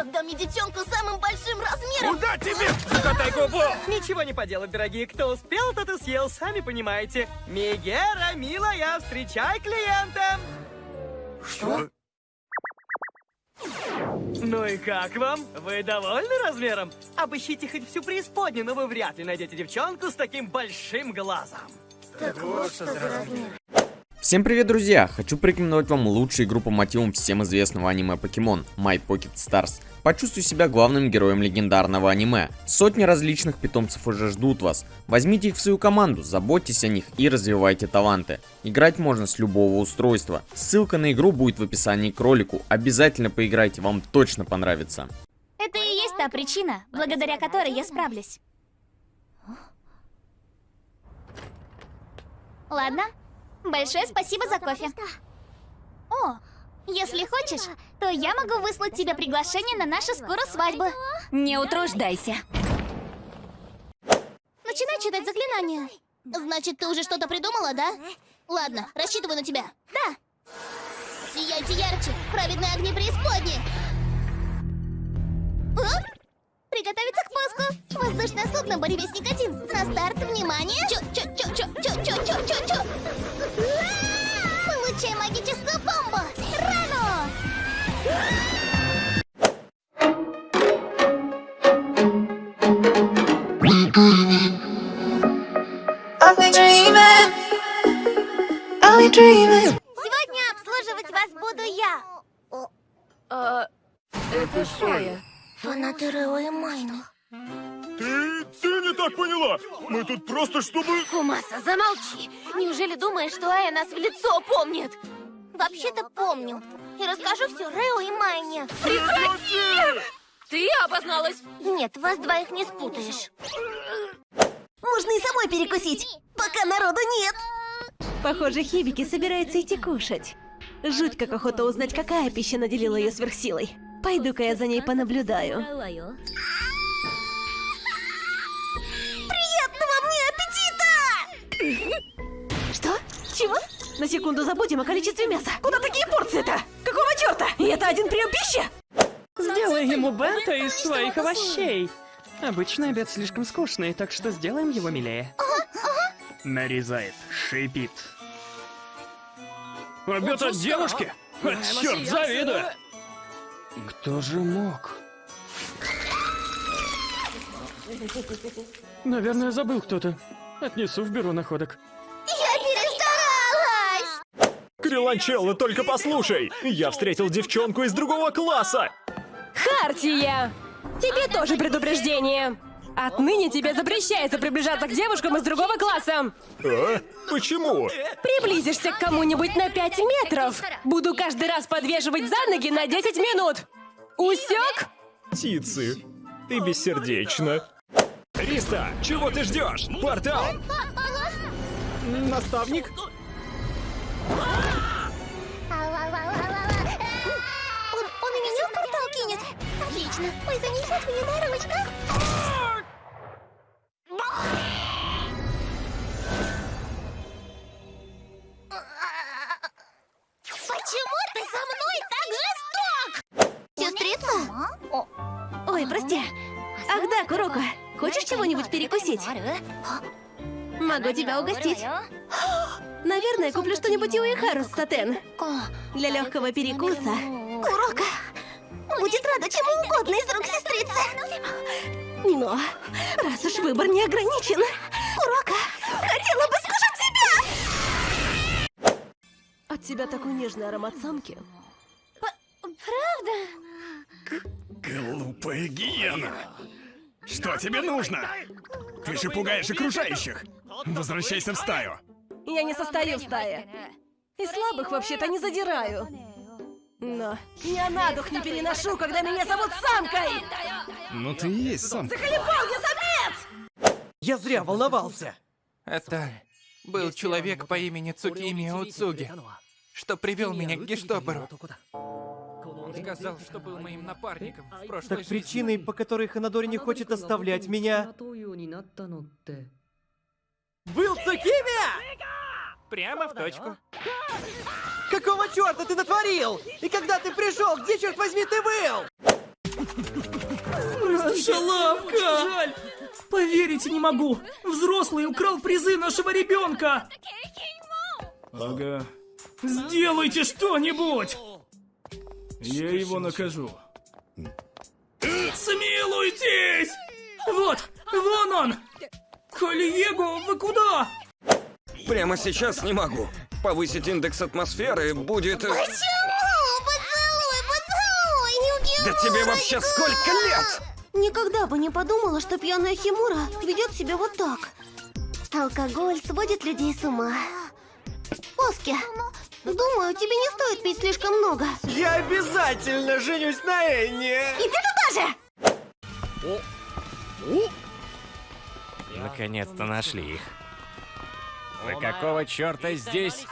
Отдам мне девчонку с самым большим размером. Куда тебе? Закатай губу! Ничего не поделать, дорогие. Кто успел, тот и съел, сами понимаете. Мегера, милая, встречай клиента! Что? Ну и как вам? Вы довольны размером? Обыщите хоть всю преисподнюю, но вы вряд ли найдете девчонку с таким большим глазом. Так вот что за размер. Всем привет, друзья! Хочу порекомендовать вам лучшую игру по мотивам всем известного аниме Покемон My Pocket Stars. Почувствуй себя главным героем легендарного аниме. Сотни различных питомцев уже ждут вас. Возьмите их в свою команду, заботьтесь о них и развивайте таланты. Играть можно с любого устройства. Ссылка на игру будет в описании к ролику. Обязательно поиграйте, вам точно понравится. Это и есть та причина, благодаря которой я справлюсь. Ладно, большое спасибо за кофе. О, если хочешь, то я могу выслать тебе приглашение на нашу скорую свадьбу. Не утруждайся. Начинай читать заклинания. Значит, ты уже что-то придумала, да? Ладно, рассчитываю на тебя. Да, Сияйте ярче, праведные огни преисподней. А? приготовиться к пуску. Воздушное судно «Буревестник 1». На старт, внимание! Чё, Сегодня обслуживать вас буду я. Это Шая. Фанаты Рео и Майны. Ты, ты не так поняла! Мы тут просто чтобы... Кумаса, замолчи. Неужели думаешь, что Ая нас в лицо помнит? Вообще-то помню. И расскажу все Рео и Майне. Прекрати! Ты обозналась? Нет, вас двоих не спутаешь. Можно и самой перекусить, пока народу нет. Похоже, Хибики собирается идти кушать. Жуть как охота узнать, какая пища наделила ее сверхсилой. Пойду-ка я за ней понаблюдаю. Приятного мне аппетита! Что? Чего? На секунду забудем о количестве мяса. Куда такие порции-то? Какого черта? И это один прием пищи? Сделай ему бента из своих овощей. Обычный обед слишком скучный, так что сделаем его милее. Нарезает, шипит. Обед от девушки? А, черт, завидую! Кто же мог? Наверное, забыл кто-то. Отнесу в бюро находок. Я перестаралась! Криланчелло, только послушай! Я встретил девчонку из другого класса! Хартия! Тебе тоже предупреждение. Отныне тебе запрещается приближаться к девушкам из другого класса. А? Почему? Приблизишься к кому-нибудь на 5 метров. Буду каждый раз подвешивать за ноги на 10 минут. Усек? Птицы, ты бессердечна. Риста, чего ты ждешь? Портал! Наставник? Он, он и меня в портал кинет. Отлично. Ой, занесет меня на ручках. Ой, прости. Ах да, Куроко, хочешь чего-нибудь перекусить? Могу тебя угостить. Наверное, куплю что-нибудь и у Ихару с сатен. Для легкого перекуса. Курока будет рада чему угодно из рук сестрицы. Но раз уж выбор не ограничен, Курока хотела бы скушать тебя! От тебя такой нежный аромат самки. Глупая гиена! Что тебе нужно? Ты же пугаешь окружающих! Возвращайся в стаю! Я не состою в стае. И слабых вообще-то не задираю. Но я на дух не переношу, когда меня зовут самкой! Ну ты и есть самка. Заколебал я самец! Я зря волновался. Это был человек по имени Цукими Уцуги, что привел меня к Гештобору. Он сказал, что был моим напарником в прошлой Так жизни. причиной, по которой Ханадори не хочет оставлять меня... Был Цукими! Прямо в точку. Какого черта ты натворил? И когда ты пришел, где, черт возьми, ты был? Шалавка! Жаль! Поверить не могу! Взрослый украл призы нашего ребенка! Ага. Сделайте что-нибудь! Я его накажу. Смилуйтесь! Вот, вон он! Кольего, вы куда? Прямо сейчас не могу. Повысить индекс атмосферы будет... э, Почему? Поцелуй, поцелуй! Да тебе вообще сколько лет? Никогда бы не подумала, что пьяная Химура ведет себя вот так. Алкоголь сводит людей с ума. Оски, думаю, тебе не стоит пить слишком много. Я обязательно женюсь на Энне! И ты туда же! Наконец-то нашли их. Вы какого черта здесь?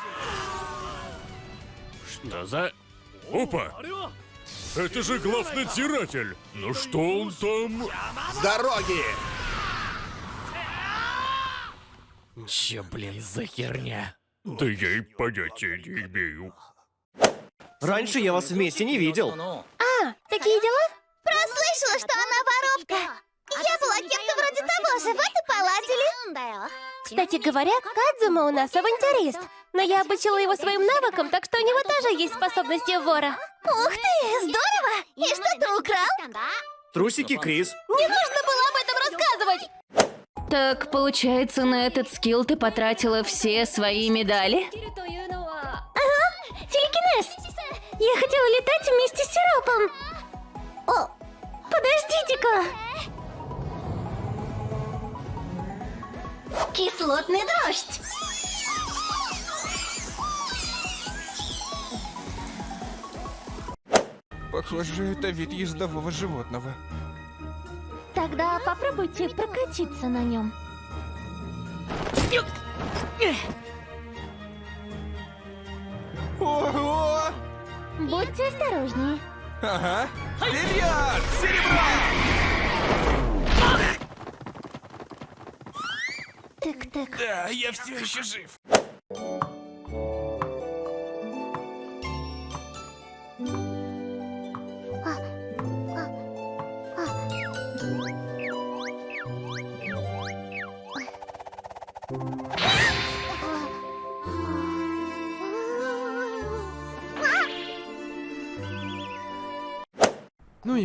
Что за... Опа! Это же главнадзиратель! Ну что он там? С дороги! Чё, блин, за херня? Да я и понятия не имею. Раньше я вас вместе не видел. А, такие дела? Прослышала, что она воровка. Я была кем-то вроде того же, вот и поладили. Кстати говоря, Кадзума у нас авантюрист. Но я обучила его своим навыкам, так что у него тоже есть способности вора. Ух ты, здорово! И что ты украл? Трусики Крис. Не нужно было об этом рассказывать! Так, получается, на этот скилл ты потратила все свои медали? Телекинез! Я хотела летать вместе с сиропом. О, подождите-ка. Кислотный дождь. Похоже, это вид ездового животного. Тогда попробуйте прокатиться на нем. Ого! Будьте осторожнее. Ага. Вперед! Серебро! Тык-тык. Да, я все еще жив.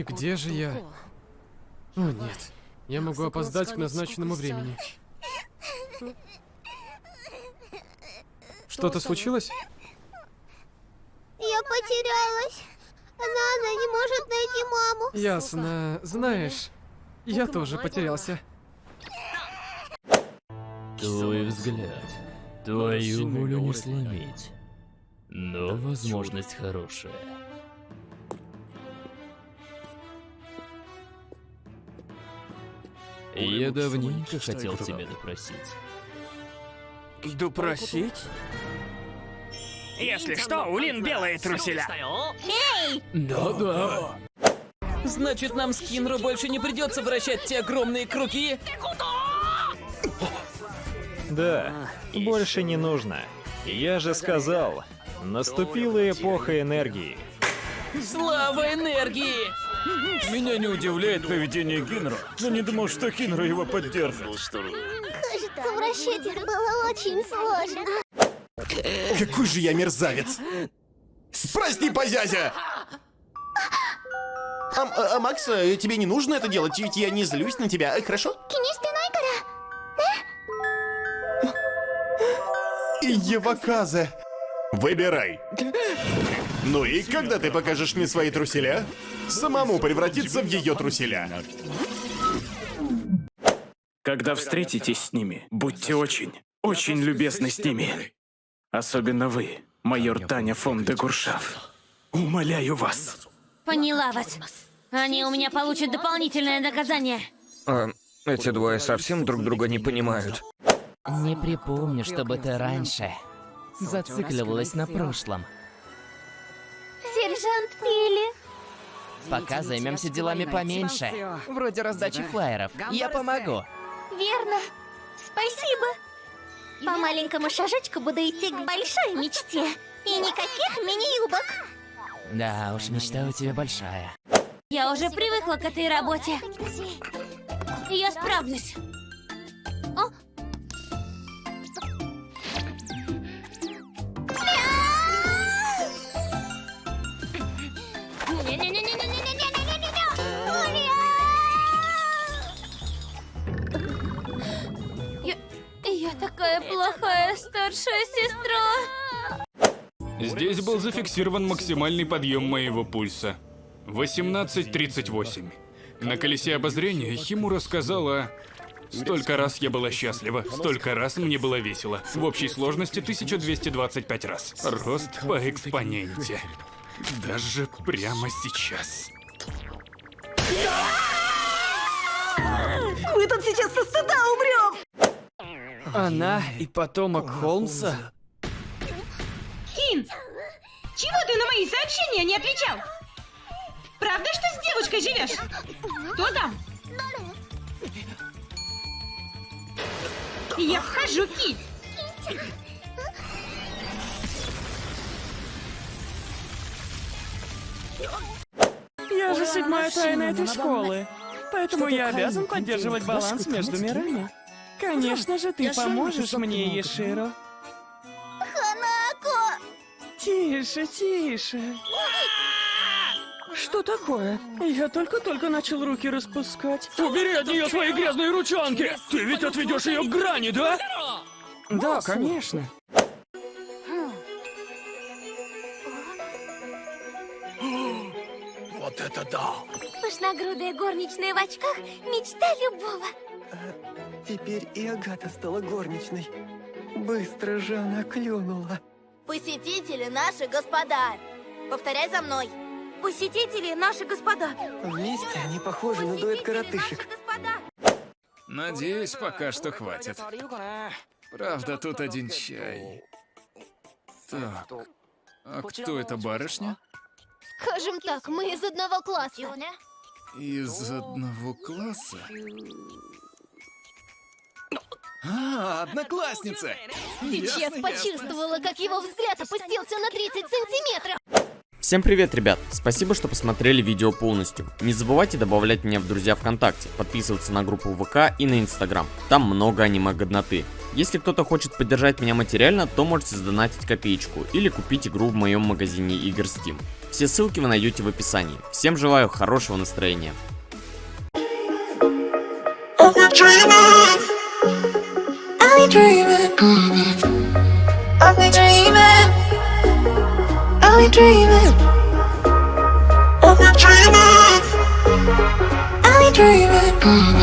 И где же я? О нет, я могу опоздать к назначенному времени. Что-то случилось? Я потерялась. Нана не может найти маму. Ясно. Знаешь, я тоже потерялся. Твой взгляд, твою волю не сломить. Но возможность хорошая. Я давненько хотел тебя допросить. Допросить? Если что, у Лин белые труселя. Да-да. Значит, нам с Кинру больше не придется вращать те огромные круги? Да, больше не нужно. Я же сказал, наступила эпоха энергии. Слава энергии! Меня не удивляет поведение Кинра, но не думал, что Кинра его поддержит. Кажется, вращать их было очень сложно. Какой же я мерзавец! Прости, позязя! А, а, а, Макс, э, тебе не нужно это делать, ведь я не злюсь на тебя, э, хорошо? Еваказе. Выбирай. Ну и когда ты покажешь мне свои труселя? Самому превратиться в ее труселя. Когда встретитесь с ними, будьте очень, очень любезны с ними. Особенно вы, майор Таня фон де Гуршав. Умоляю вас. Поняла вас. Они у меня получат дополнительное наказание. А, эти двое совсем друг друга не понимают. Не припомню, чтобы ты раньше зацикливалась на прошлом. Сержант Пили. Пока займемся делами поменьше. Вроде раздачи флаеров. Я помогу. Верно. Спасибо. По маленькому шажочку буду идти к большой мечте. И никаких мини-юбок. Да уж, мечта у тебя большая. Я уже привыкла к этой работе. Я справлюсь. Плохая старшая сестра. Здесь был зафиксирован максимальный подъем моего пульса. 18.38. На колесе обозрения Химура сказала... Столько раз я была счастлива, столько раз мне было весело. В общей сложности 1225 раз. Рост по экспоненте. Даже прямо сейчас. Мы тут сейчас со стыда умрем! Она и потомок Холмса? Кин, чего ты на мои сообщения не отвечал? Правда, что с девушкой живешь? Кто там? Я вхожу, Ки. Я же седьмая тайна этой школы, поэтому я обязан поддерживать баланс между мирами. Конечно же, ты поможешь мне, Еширо. Ханако! Тише, тише. Что такое? Я только-только начал руки распускать. Убери от нее свои грязные ручонки! Ты ведь отведешь ее к грани, да? Да, конечно. Вот это да! Пышногрудая горничная в очках — мечта любого. Теперь и Агата стала горничной. Быстро же она клюнула. Посетители наши господа. Повторяй за мной. Посетители наши господа. Вместе они похожи на дуэт коротышек. Надеюсь, пока что хватит. Правда, тут один чай. Так, а кто эта барышня? Скажем так, мы из одного класса. Из одного класса? А, одноклассница! Сейчас Ясно, почувствовала, как его взгляд опустился на 30 сантиметров. Всем привет, ребят! Спасибо, что посмотрели видео полностью. Не забывайте добавлять меня в друзья ВКонтакте, подписываться на группу ВК и на Инстаграм. Там много аниме-годноты. Если кто-то хочет поддержать меня материально, то можете задонатить копеечку или купить игру в моем магазине игр Steam. Все ссылки вы найдете в описании. Всем желаю хорошего настроения. dreaming. I've been dreaming. I've been dreaming. I've been dreaming. I've been dreaming.